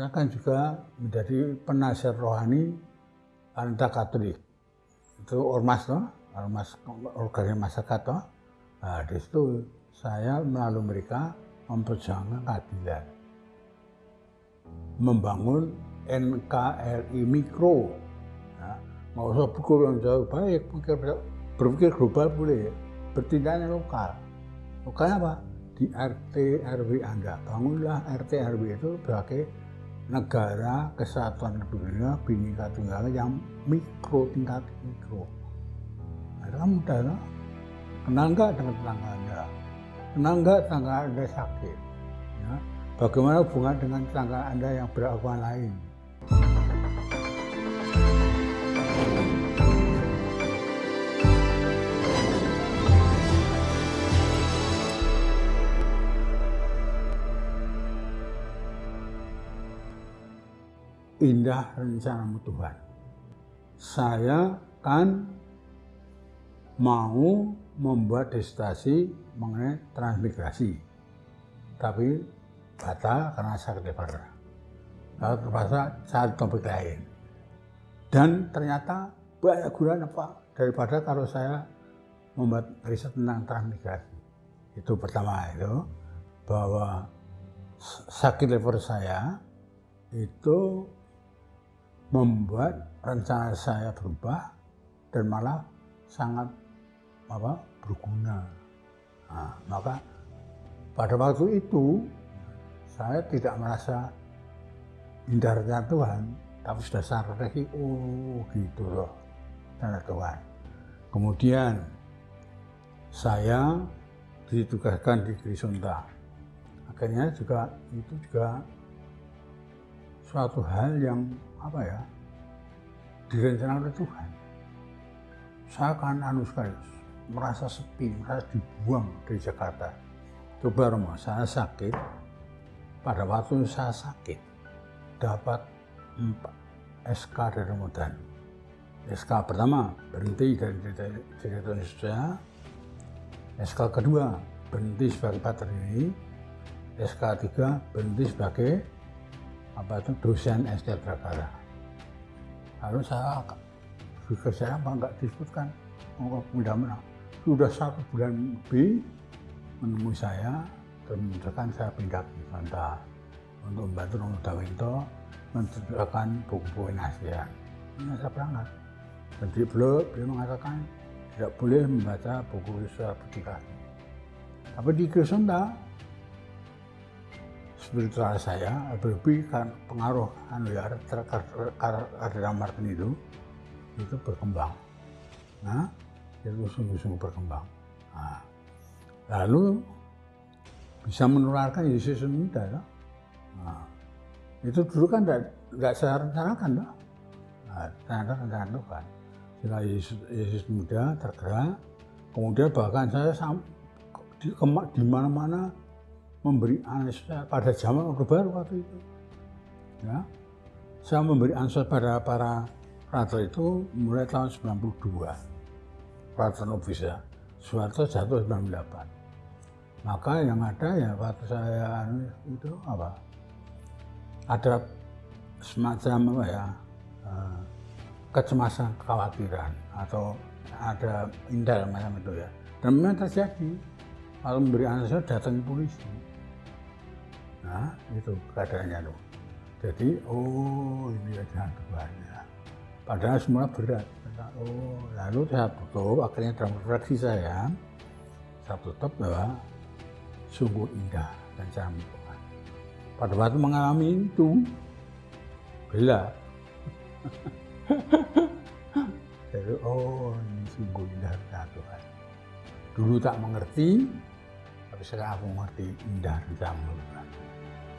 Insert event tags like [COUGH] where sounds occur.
saya kan juga menjadi penasihat rohani Anita Katolik. Itu ormas toh, ormas organisasi masyarakat toh. Nah, di situ saya melalui mereka memperjuangkan keadilan. Membangun NKRI mikro. Nah, mau usah pukul yang jauh baik, berpikir global boleh, bertindaknya lokal. Lokalnya apa? Di RT RW Anda. Bangunlah RT RW itu sebagai negara kesatuan dunia Bhinneka Tunggal yang mikro tingkat mikro. Nah, mudah loh. Kenal nggak dengan tetangga Anda? Kenal nggak tetangga Anda sakit? Ya. Bagaimana hubungan dengan tetangga Anda yang beragama lain? Indah rencanamu Tuhan. Saya kan mau membuat disertasi mengenai transmigrasi. Tapi batal karena sakit lebar. Lalu terpaksa cari topik lain. Dan ternyata banyak gunanya Pak daripada kalau saya membuat riset tentang transmigrasi. Itu pertama itu bahwa sakit lever saya itu membuat rencana saya berubah dan malah sangat apa berguna. Nah, maka pada waktu itu saya tidak merasa hindarnya Tuhan, tapi sudah sadar oh gitu loh, tanda Tuhan. Kemudian saya ditugaskan di Grisonta. Akhirnya juga itu juga suatu hal yang apa ya direncanakan oleh Tuhan. Saya akan anu sekali, merasa sepi, merasa dibuang dari Jakarta. Coba Romo, saya sakit, pada waktu saya sakit, dapat empat SK dari Ramadan. SK pertama, berhenti dari direktur Indonesia. SK kedua, berhenti sebagai patri. SK tiga, berhenti sebagai apa itu dosen SD Prakara. Lalu saya pikir saya apa enggak disebutkan oh, mudah menang. Sudah satu bulan lebih menemui saya dan menunjukkan saya pindah ke Santa untuk membantu Romo Dawinto menciptakan buku-buku nasihat. Ini saya berangkat. Jadi beliau, beliau mengatakan tidak boleh membaca buku surat publikasi. Tapi di Krisunda spiritual saya lebih kan pengaruh anu ya karena Martin itu itu berkembang nah itu sungguh-sungguh berkembang nah, lalu bisa menularkan Yesus muda ya. nah, itu dulu kan tidak saya rencanakan ya. nah, ternyata rencana Tuhan sehingga Yesus, Yesus muda tergerak kemudian bahkan saya di, di mana-mana memberi ansa pada zaman Orde Baru waktu itu. Ya. Saya memberi ansa pada para ratu itu mulai tahun 92. Ratu Nobisa. Soeharto jatuh 98. Maka yang ada ya waktu saya anu, itu apa? Ada semacam apa ya? Eh, kecemasan, kekhawatiran atau ada indah macam itu ya. Dan memang terjadi. Kalau memberi ansa datang polisi Nah, itu keadaannya tuh. Jadi, oh ini ada Tuhannya. Padahal semua berat. Oh, lalu saya tutup, akhirnya dalam refleksi saya, saya tutup bahwa sungguh indah dan Tuhan. Pada waktu mengalami itu, gelap. [LAUGHS] Jadi, oh ini sungguh indah dan Tuhan. Dulu tak mengerti, tapi sekarang aku mengerti indah dan Tuhan.